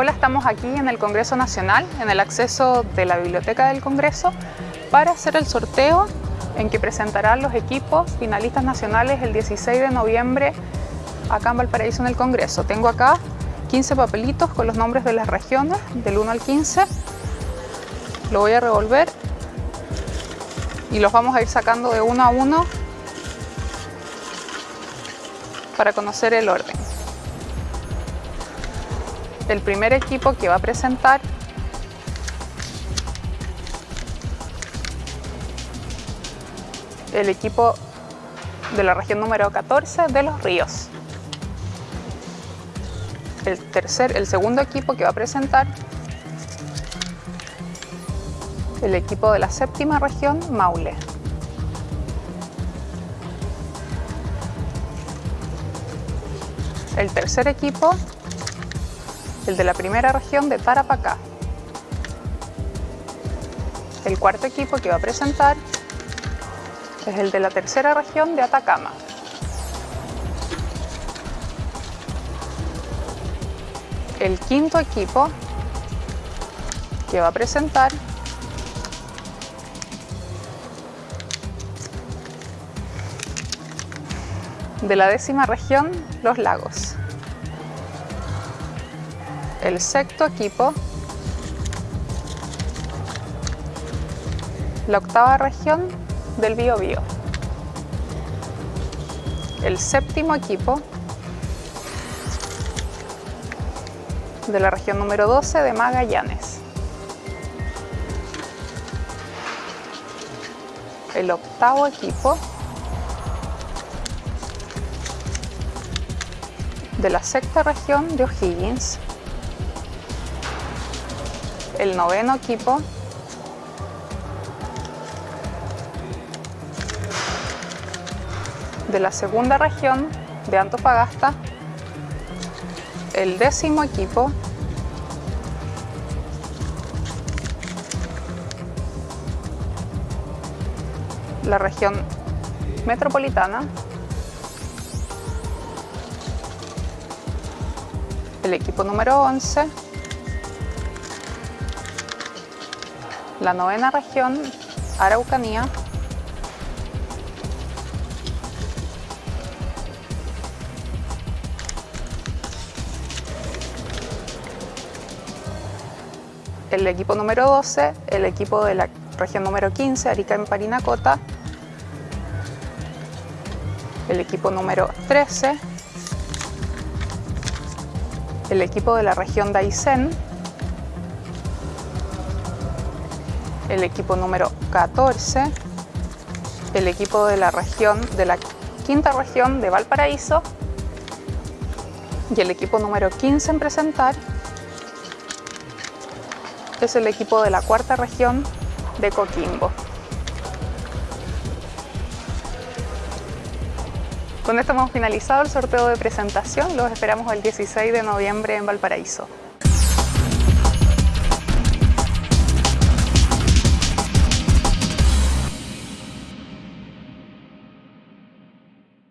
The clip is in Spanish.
Hola, estamos aquí en el Congreso Nacional, en el acceso de la Biblioteca del Congreso, para hacer el sorteo en que presentarán los equipos finalistas nacionales el 16 de noviembre acá en Valparaíso en el Congreso. Tengo acá 15 papelitos con los nombres de las regiones, del 1 al 15. Lo voy a revolver y los vamos a ir sacando de uno a uno para conocer el orden. El primer equipo que va a presentar el equipo de la región número 14 de Los Ríos. El, tercer, el segundo equipo que va a presentar el equipo de la séptima región Maule. El tercer equipo, el de la primera región de Tarapacá. El cuarto equipo que va a presentar es el de la tercera región de Atacama. El quinto equipo que va a presentar de la décima región, Los Lagos. El sexto equipo, la octava región, del Biobío. El séptimo equipo de la región número 12 de Magallanes. El octavo equipo de la sexta región de O'Higgins. El noveno equipo. De la segunda región de Antofagasta, el décimo equipo. La región metropolitana, el equipo número 11, la novena región, Araucanía, el equipo número 12, el equipo de la región número 15, Arica en Parinacota, el equipo número 13, el equipo de la región de Aysén, el equipo número 14, el equipo de la región de la quinta región de Valparaíso y el equipo número 15 en presentar es el equipo de la cuarta región de Coquimbo. Con esto hemos finalizado el sorteo de presentación, los esperamos el 16 de noviembre en Valparaíso.